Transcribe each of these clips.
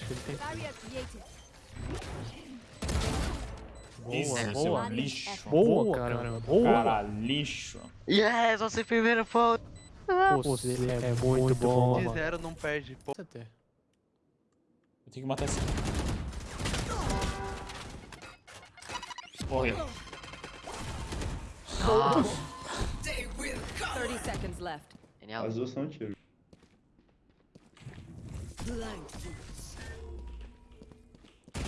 acho que ele tem. Isso, Boa, boa. lixo. Boa, caramba. Boa. Cara, lixo. Yes, você primeiro ponto. Você é muito bom, De mano. zero não perde. Pô. Eu tenho que matar esse. Morreu. 30 seconds left. Genial. As duas são tiro.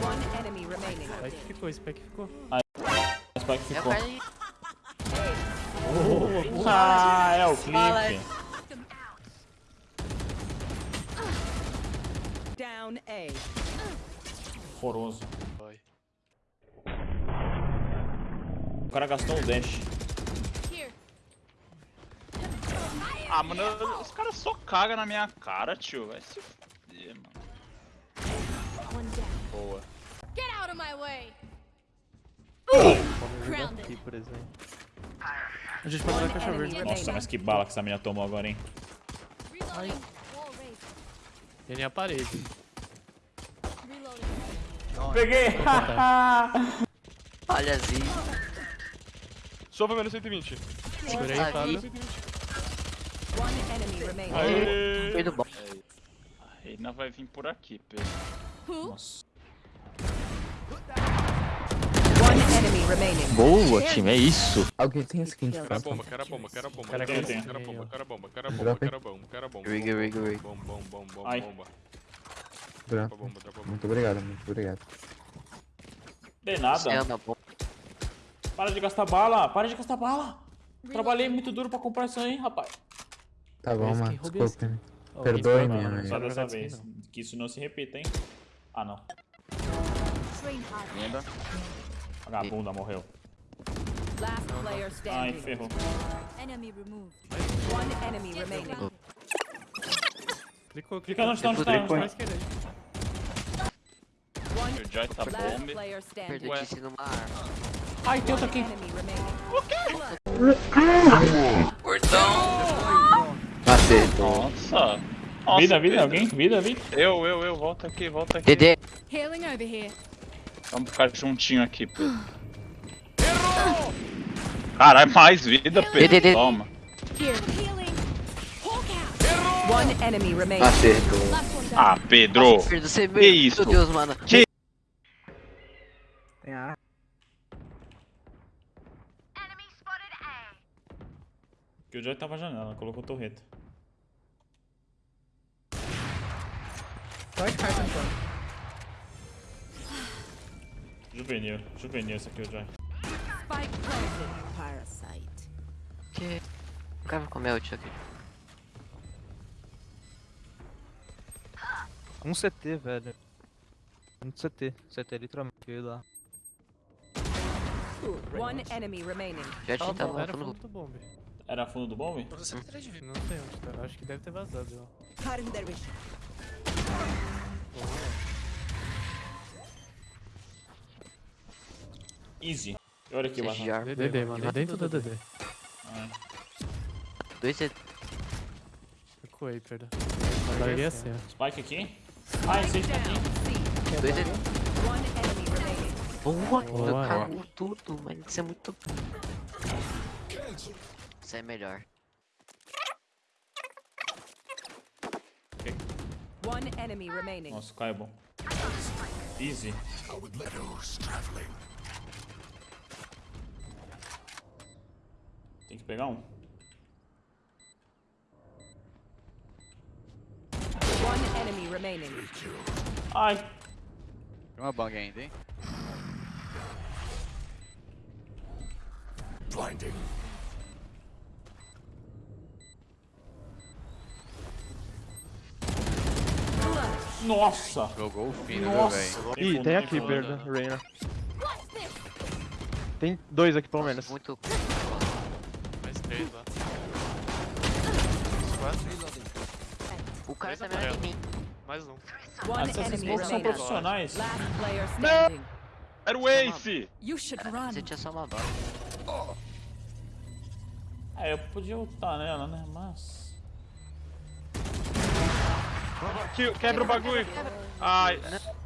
Spike ficou, Spike ficou. Spike É ficou. aí. Ah, é o clipe. Down A. Horroroso. O cara gastou um dash. Ah, mano, eu- os caras só cagam na minha cara, tio. Vai se fuder, mano. Boa. Get out of my way. Grounded. Aqui, por exemplo. A gente pode dar caixa verde. Nossa, mas que bala que essa menina tomou agora, hein? Reloading. Wall raised. Ele é a parede. Reloading. Peguei! Olha assim. Sofra menos 120. Segura aí, Fábio. Aê. Foi do bom. A Reina vai vir por aqui, Pedro. Nossa. One enemy remaining. Boa, time, é isso. Alguém tem skin de Cara bomba, cara bomba, cara bomba, Cara, bomba, cara bomba, cara bomba, cara bomba, cara bomba, cara bomba. Rig, rig, rig. Bomba, bomba, bomba, bomba? Dropa bomba, dropa bomba. Muito obrigado, muito obrigado. De nada. Para de gastar bala. Para de gastar bala. Trabalhei muito duro pra comprar isso aí, rapaz. Tá bom, mano. que roubou esse Desculpe. Ó, Perdoe, esse minha vai, mãe. Só dessa vez. Que isso não se repita, hein? Ah, não. Linda. Vagabunda morreu. Last player Ai, standing. ferrou. Enemy removed. One enemy remaining. Clicou, Clica onde tá, onde tá, tá. esquerda O Joy tá last bomb. player standing. Perdetice numa arma. Ai, tem outro aqui. Enemy remaining. Acertou. Nossa. Nossa, Vida, vida, alguém? Vida, vida. Eu, eu, eu. Volta aqui, volta aqui. Healing over here. Vamos ficar juntinho aqui, Pedro. Caralho, mais vida, Pedro. Toma. Acertou. Ah, Pedro. Pedro, você Que isso? Meu Deus, mano. Que- Tem a Que o Joy tava na janela, colocou torreta. Vai caixa Juvenil, juvenil esse aqui, o Joy. Spike planted. Parasite. Que... O cara vai comer o tio aqui. Um CT, velho. Um CT. CT literalmente. Lá. One enemy remaining. Já tinha bom, tava era no fundo do bombe. Era fundo do bombe? Não sei onde tá. Acho que deve ter vazado, ó. Cutting Easy. Olha aqui. CGR. DD, mano. Lá dentro do DD. Dois. Ficou aí, perdão. Agora ele ia ser. Spike aqui. Ai, esse tá aqui. Dois CT. One enemy remaining. Boa, Boa. cagou tudo, mas isso é muito. Isso é melhor. One enemy remaining. Nossa, o é bom. Easy. Tem que pegar um. One enemy remaining. Ai, Tem uma bang ainda, hein? nossa. Jogou o fino, velho? Tem Ih, tem aqui. Berda, Reina. Tem dois aqui pelo menos. Muito. Mais três lá. O cara tá melhor que mim. Mais um. Ah, essas smokes são profissionais. Last player standing. Era o Ace. You should run. Você tinha só uma bala. É, eu podia ultar nela, né? Mas. Que- Quebra o bagulho. Ai,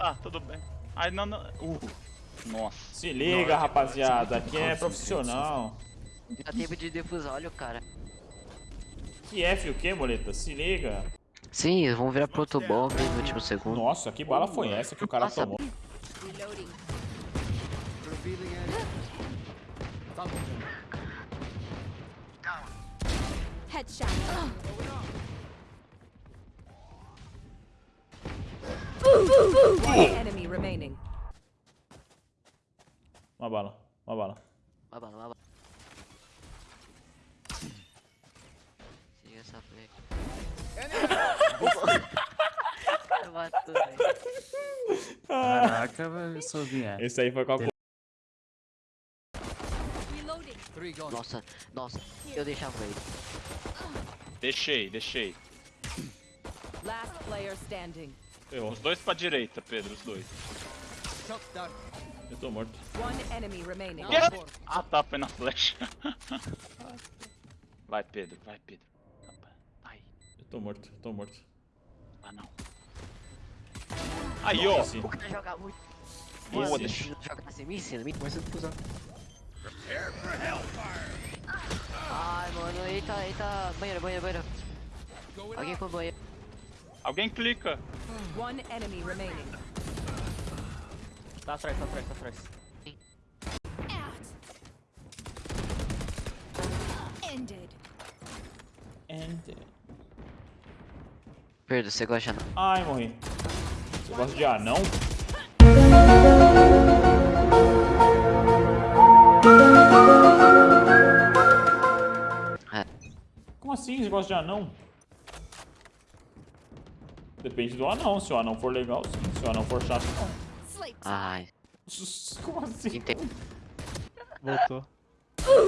ah, tudo bem. Ai, não, não. Uh, nossa. Se liga, rapaziada. Aqui é profissional. Dá tempo de defusar, olha o cara. Que F o que, boleta? Se liga. Sim, eles vão virar pro outro bomb no último segundo. Nossa, que bala foi essa que o cara Nossa, tomou? Headshot. Enemy remaining. Uma bala, uma bala. Uma bala, uma bala. Siga essa play. Cara, matou, velho. Caraca, velho, Sovinha. Esse aí foi com a. Nossa, nossa, eu deixava ele. Deixei, deixei. Last player standing. Ferrou. Os dois pra direita, Pedro, os dois. Eu tô morto. One enemy remaining. Ah, tá, foi na flecha. Vai, Pedro, vai, Pedro. Vai. Eu tô morto, eu tô morto. Ah, não. Aí, ó. O cara joga muito. Boa, Mano, deixa- joga assim, me ensina, me Começa a. Ai, mano, eita, eita, banheiro, banheiro, banheiro. Alguém foi banheiro. Alguém clica. One enemy remaining. Tá atrás, tá atrás, tá atrás. Ended. And... Pedro, você gosta não? Ai, morri. Você gosta de anão? É. Como assim você gosta de anão? Depende do anão. Se o anão for legal, sim. Se o anão for chato, não. Ai, Como assim? entendi. Voltou.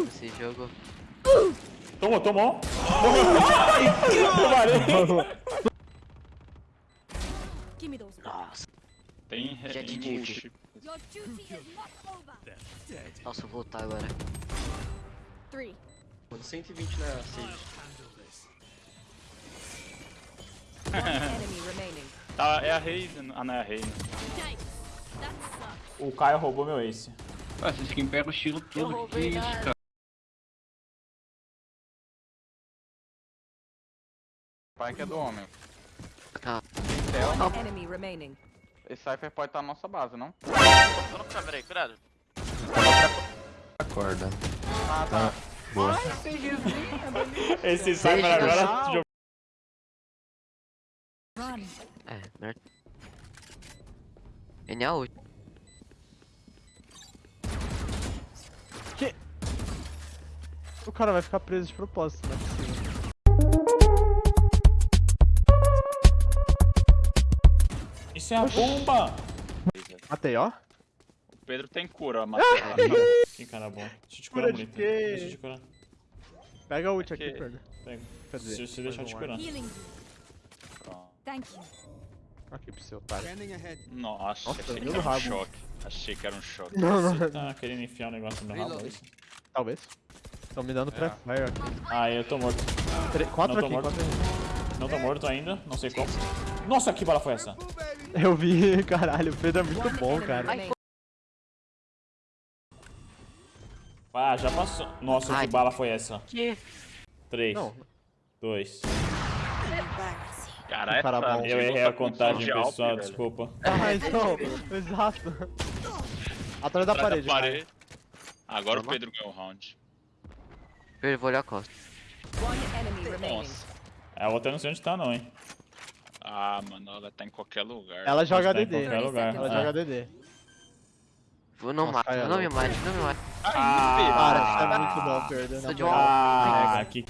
Esse jogo. Tomou, tomou. Eu parei. Give me those. Nossa, Tem Jet tem over. nossa, eu vou voltar agora. Three. 120 na Sage. Tá, é a Reina. Ah, não é a sucks. O Caio roubou meu ace. Ué, vocês quem pega o estilo todo. Que isso, cara? Pai que é do homem. Tá. One enemy remaining. Esse Cypher pode estar na nossa base, não? Tô no câmera aí, cuidado. Acorda. Ah, tá. Boa. Esse Cypher agora jogou. Run. É, melhor. Ele é a ult. O cara vai ficar preso de propósito, não é. Isso é a bomba! Matei, ó. O Pedro tem cura, Matheus. Que cara bom. Deixa eu te Cura curar, de bonita. quê? Deixa eu te curar. Pega a ult aqui, Pedro. Pega. Quer dizer, Se você deixar eu te um curar. Thank you. Aqui pro seu otário. Nossa, Nossa, achei que era um rabo. choque. Achei que era um choque. Não, não, Você tá querendo enfiar o negócio no meu rabo, é isso? talvez. Estão me dando pré-fire aqui. Ah, eu tô morto. Tre- Quatro Não tô aqui, morto. quatro aqui. Não tô morto ainda, não sei como. Nossa, que bala foi essa? Eu vi, caralho, o Pedro é muito One bom, cara. Ah, já passou. Nossa, Ai. que bala foi essa? Que? 3, Não, 2. Cara, Cara. Eu errei a contagem, Alp, pessoal, velho. desculpa. ah, então, exato. Atrás da Atrás parede, da parede. Agora o Vamos lá. Pedro ganhou o round. Pedro, vou olhar a costa. One enemy remaining. Nossa. A outra eu não sei onde tá, não, hein? Ah, mano, ela tá em qualquer lugar. Ela joga tá em DD. qualquer lugar. Ela Ah. joga DD. Vou não Nossa, mate, cara, não me mate, não me mate. Ah, Cara, isso é muito bom, Pedro. Sou de. Ah, que...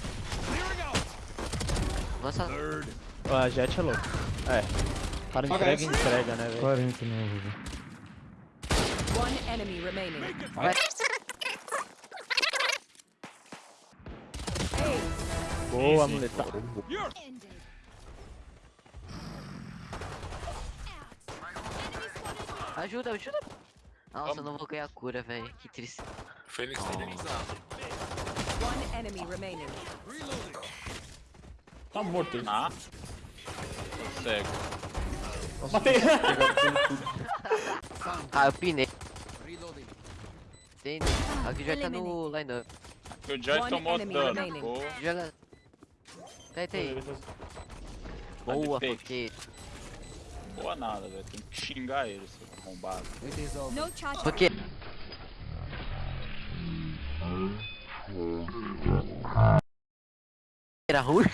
Lança. Ó, A Jet é louco. É. Para entrega, entrega, né, velho? 40 novo. One enemy remaining. Boa, muleta. Ajuda, ajuda. Nossa, eu não vou ganhar cura, velho. Que triste. Fênix tá indenizado. One enemy remaining. Tá morto ele. Ah. Tô cego. Matei! Ah, eu pinei. Tem. Aqui já tá no line-up. O Joy tomou dano. Boa. Joga. Deita aí. Boa, porque. Boa nada, velho. Tem que xingar ele, seu arrombado. Charge. Porque. Era ruim?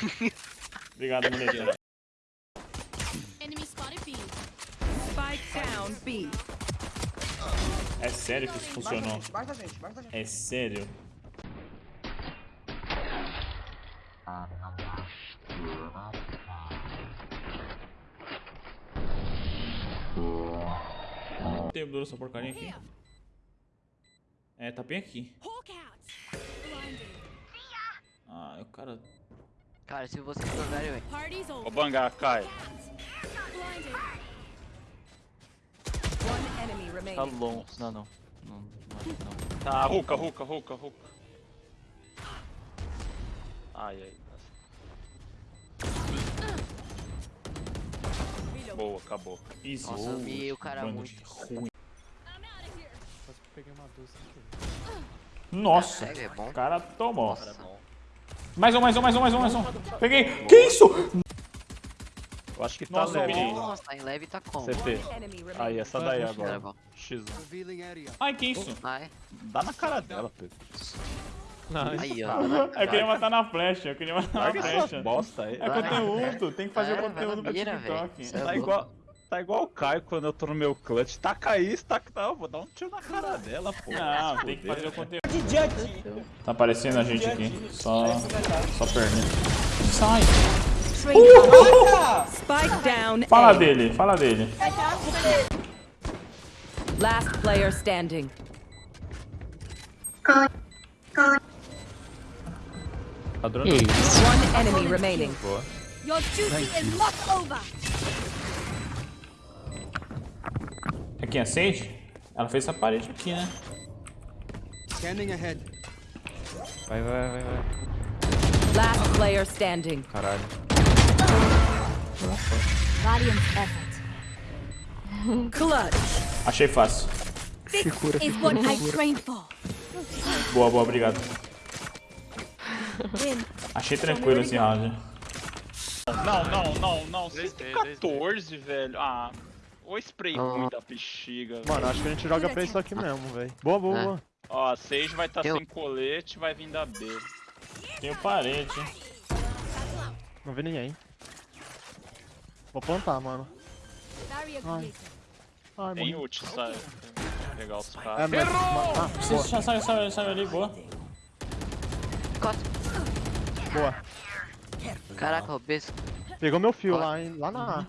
Obrigado, mulher. Enemy spotted B. Spike down B. É sério que isso funcionou? É sério? Tem duro essa porcaria aqui. É, tá bem aqui. Ah, o cara. Cara, se vocês jogarem, velho. Ô over. Bangar, cai. Tá remaining. long. Não, não. Não, não. Tá, ruca, ruca, ruca, ruca. Ai, ai. Boa, acabou. Easy. Nossa, eu miei o cara Bando muito. ruim. Quase peguei uma 12 sem querer. Nossa, é bom. o cara tomou. Nossa, bom. Mais um, mais um, mais um, mais um, mais um. Peguei. Que isso? Eu acho que tá Nossa, leve. Nossa, tá em leve tá como? Enemy remaining. Aí, essa daí agora. bom. X1. Ai, que isso? Ai, Dá na cara dela, Pedro. Aí, ó. Eu queria matar na flecha, eu queria matar na Larga flecha. bosta aí. É conteúdo, tem que fazer É, o conteúdo mira, TikTok. é Tá igual, tá igual o Caio quando eu tô no meu clutch. Taca isso, taca. Não, vou dar um tiro na cara dela, pô. Não, tem que fazer o conteúdo. Tá aparecendo a gente aqui. Só. Só perna. Sai. Spike down Fala dele, fala dele. Last player standing. Durando. One enemy remaining. Your duty is not over. É quem acende? Ela fez essa parede aqui, né? Vai, vai, vai, vai. Last player standing. Caralho. Valiant effort. Clutch. Achei fácil. This is what I trained for. Boa, boa, obrigado. Achei tranquilo esse round. Não, não, não, não. Dois, 114, velho. Ah. O spray Ah. ruim da bexiga. velho. Mano, acho que a gente joga pra isso aqui mesmo, velho. Boa, boa, É. boa. Ó, a Sage vai estar tá sem colete, vai vir da B. Tenho parede. Não vi ninguém. Vou plantar, mano. Ai. Ai, Tem morri. ult, sabe? Pegar os É, caras. mas... Ah, Você já saiu, saiu, saiu ali, boa. Costa. Boa. Caraca, o beijo. Pegou meu fio lá, hein? Lá na A.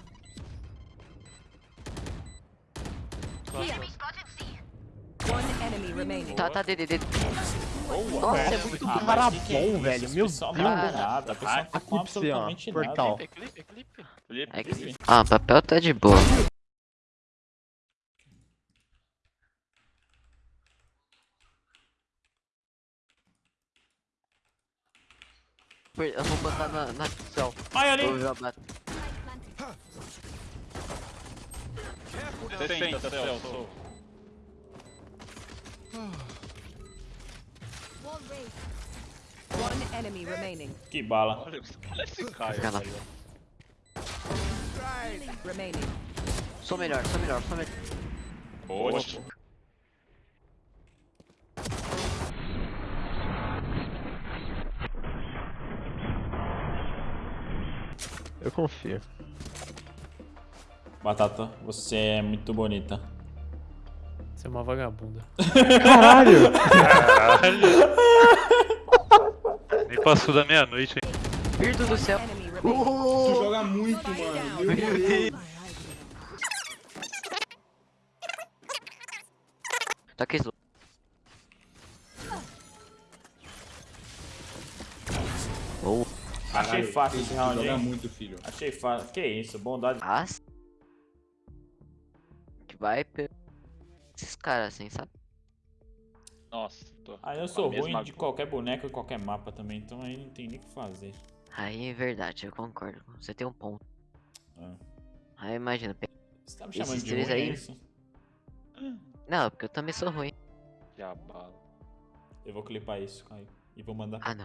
One enemy remaining. Tá, tá, DDD. Boa, Nossa, velho. é muito Ah, bom. Cara é bom, velho. Esse Meu Deus. tá nada. Tá com absolutamente Portal. nada. Clipe, É. Ah, papel tá de boa. Eu vou botar na, na descrição. Ai, ali. Planted. 60, Celso. Wall raised. One enemy remaining. Que bala. Olha, olha esse. Remaining. Sou melhor, sou melhor, sou melhor. Boa. Eu confio. Batata, você é muito bonita. Você é uma vagabunda. Caralho! Nem passou da meia-noite, hein? Virdo do céu. Remaining. Tu joga muito, mano. Meu Deus. Tá aqui, Achei fácil esse round, hein? muito, filho. Achei fácil. Que isso, bondade. as. Que vai esses caras assim, sabe? Nossa, tô. Ah, eu sou ruim de qualquer boneco e qualquer mapa também, então aí não tem nem o que fazer. Aí é verdade, eu concordo. Você tem um ponto. É. Aí imagina, Você tá me chamando de três ruim, é aí? isso? Não, porque eu também sou ruim. Jabala. Eu vou clipar isso, Caio. E vou mandar Ah, pra polícia.